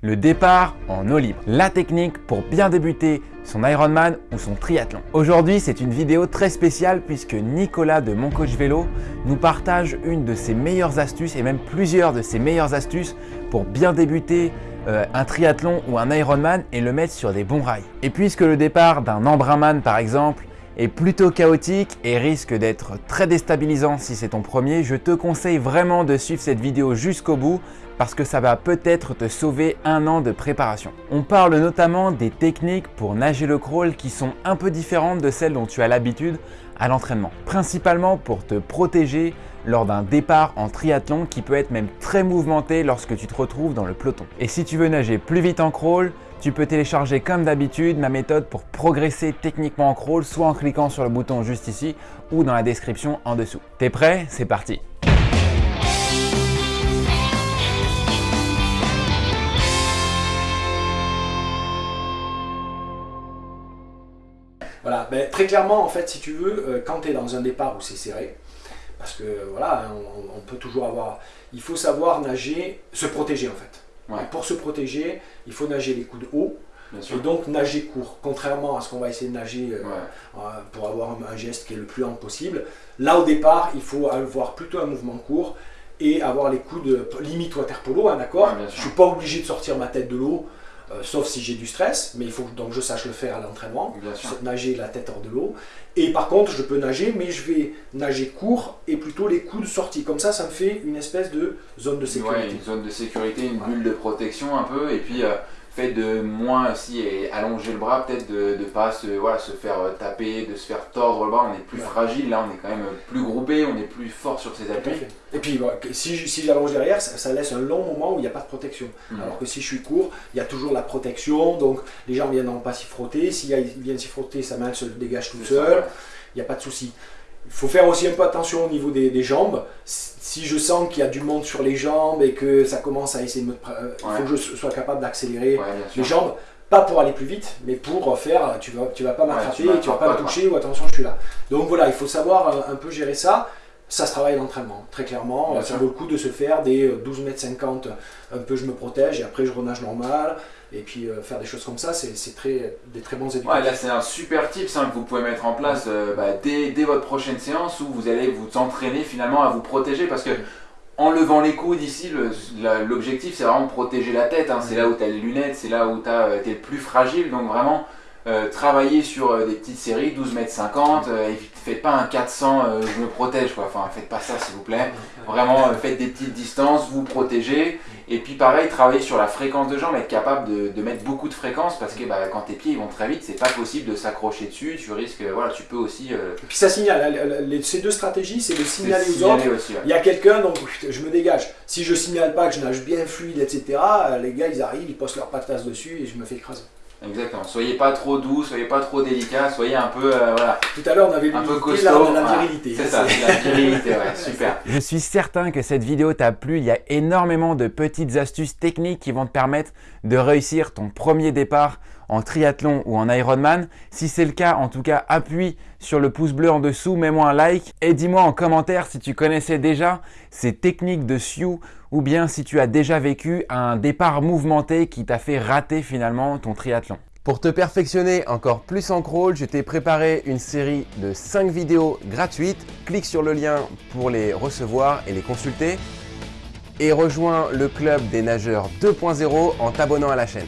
Le départ en eau libre, la technique pour bien débuter son Ironman ou son triathlon. Aujourd'hui, c'est une vidéo très spéciale puisque Nicolas de Mon Coach Vélo nous partage une de ses meilleures astuces et même plusieurs de ses meilleures astuces pour bien débuter euh, un triathlon ou un Ironman et le mettre sur des bons rails. Et puisque le départ d'un Embrunman par exemple est plutôt chaotique et risque d'être très déstabilisant si c'est ton premier, je te conseille vraiment de suivre cette vidéo jusqu'au bout parce que ça va peut-être te sauver un an de préparation. On parle notamment des techniques pour nager le crawl qui sont un peu différentes de celles dont tu as l'habitude à l'entraînement. Principalement pour te protéger lors d'un départ en triathlon qui peut être même très mouvementé lorsque tu te retrouves dans le peloton. Et si tu veux nager plus vite en crawl, tu peux télécharger comme d'habitude ma méthode pour progresser techniquement en crawl, soit en cliquant sur le bouton juste ici ou dans la description en dessous. T'es prêt? C'est parti Voilà, ben, très clairement, en fait, si tu veux, euh, quand tu es dans un départ où c'est serré, parce que voilà, on, peut toujours avoir. Il faut savoir nager, se protéger en fait. Pour se protéger, il faut nager les coudes hauts. Et donc nager court, contrairement à ce qu'on va essayer de nager euh, euh, pour avoir un, geste qui est le plus lent possible. Là au départ, il faut avoir plutôt un mouvement court et avoir les coudes limite water polo, hein, d'accord Je ne suis pas obligé de sortir ma tête de l'eau, euh, sauf si j'ai du stress, mais il faut donc je sache le faire à l'entraînement, nager la tête hors de l'eau. Et par contre, je peux nager, mais je vais nager court et plutôt les coudes sortis. Comme ça, ça me fait une espèce de zone de sécurité. Ouais, une zone de sécurité, une bulle de protection un peu, et puis... Euh, fait de moins aussi et allonger le bras, peut-être de ne pas se, voilà, se faire euh, taper, de se faire tordre le bras, on est plus fragile, là on est quand même plus groupé, on est plus fort sur ses appuis. Et puis si, si j'allonge derrière, ça, laisse un long moment où il n'y a pas de protection. Hmm. Alors que si je suis court, il y a toujours la protection, donc les gens viennent pas s'y frotter, s'ils viennent s'y frotter, sa main se dégage tout seul, il n'y a pas de souci. Il faut faire aussi un peu attention au niveau des, jambes. Si je sens qu'il y a du monde sur les jambes et que ça commence à essayer de me... Euh, il faut que je sois capable d'accélérer les jambes. Pas pour aller plus vite, mais pour faire, tu vas, tu vas pas m'attraper, tu, tu vas pas me toucher ou attention je suis là. Donc voilà, il faut savoir euh, un, peu gérer ça. Ça se travaille l'entraînement, très clairement. ça vaut le coup de se faire des 12 mètres 50, un peu je me protège et après je renage normal. Et puis euh, faire des choses comme ça, c'est très, des très bons éducateurs. Ouais, là c'est un super tip que vous pouvez mettre en place euh, bah, dès, dès, votre prochaine séance où vous allez vous entraîner finalement à vous protéger parce que en levant les coudes ici, l'objectif c'est vraiment de protéger la tête. Hein. C'est là où tu as les lunettes, c'est là où tu es le plus fragile. Donc vraiment, euh, travailler sur euh, des petites séries, 12 mètres 50, euh, faites pas un 400, je me protège quoi, enfin faites pas ça s'il vous plaît, vraiment faites des petites distances, vous protégez, et puis pareil, travailler sur la fréquence de jambes, être capable de, mettre beaucoup de fréquences, parce que bah, quand tes pieds ils vont très vite, c'est pas possible de s'accrocher dessus, tu risques, voilà, tu peux aussi... Et puis ça signale, ces deux stratégies, c'est de signaler aux autres, il y a quelqu'un, donc je me dégage, si je signale pas que je nage bien fluide, etc., les gars ils arrivent, ils postent leur patasse dessus et je me fais écraser. Exactement. Soyez pas trop doux, soyez pas trop délicat, soyez un peu euh, voilà. Tout à l'heure on avait un peu costaud. Là, la virilité. c'est ça, la virilité, ouais, super. Je suis certain que cette vidéo t'a plu. Il y a énormément de petites astuces techniques qui vont te permettre de réussir ton premier départ en triathlon ou en Ironman. Si c'est le cas, en tout cas, appuie sur le pouce bleu en dessous, mets-moi un like et dis-moi en commentaire si tu connaissais déjà ces techniques de Sioux ou bien si tu as déjà vécu un départ mouvementé qui t'a fait rater finalement ton triathlon. Pour te perfectionner encore plus en crawl, je t'ai préparé une série de 5 vidéos gratuites. Clique sur le lien pour les recevoir et les consulter. Et rejoins le club des nageurs 2.0 en t'abonnant à la chaîne.